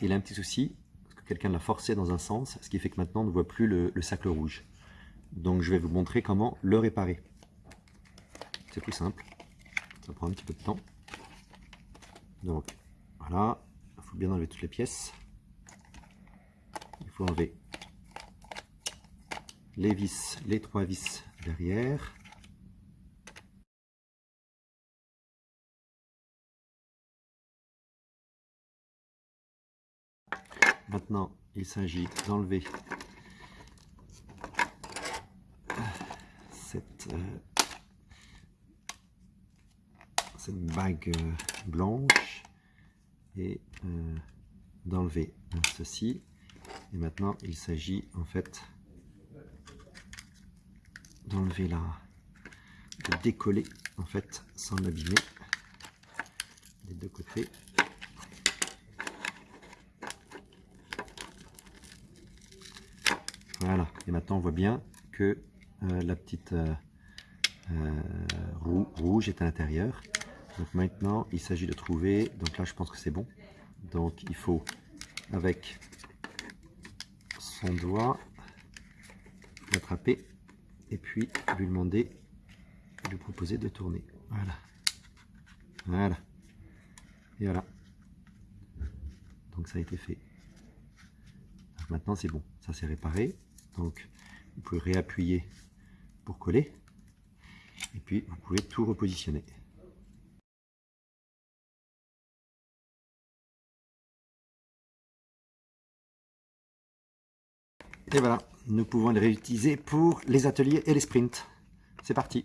il a un petit souci, parce que quelqu'un l'a forcé dans un sens, ce qui fait que maintenant on ne voit plus le, le rouge. Donc je vais vous montrer comment le réparer. C'est tout simple, ça prend un petit peu de temps. Donc voilà, il faut bien enlever toutes les pièces. Il faut enlever les vis, les trois vis derrière. Maintenant, il s'agit d'enlever cette, euh, cette bague euh, blanche et euh, d'enlever ceci. Et maintenant, il s'agit en fait d'enlever la, de décoller en fait sans l'abîmer des deux côtés. Voilà, et maintenant on voit bien que euh, la petite euh, euh, rouge est à l'intérieur. Donc maintenant il s'agit de trouver, donc là je pense que c'est bon. Donc il faut avec son doigt l'attraper et puis lui demander, lui proposer de tourner. Voilà. Voilà. Et voilà. Donc ça a été fait. maintenant c'est bon, ça c'est réparé. Donc vous pouvez réappuyer pour coller. Et puis vous pouvez tout repositionner. Et voilà, nous pouvons les réutiliser pour les ateliers et les sprints. C'est parti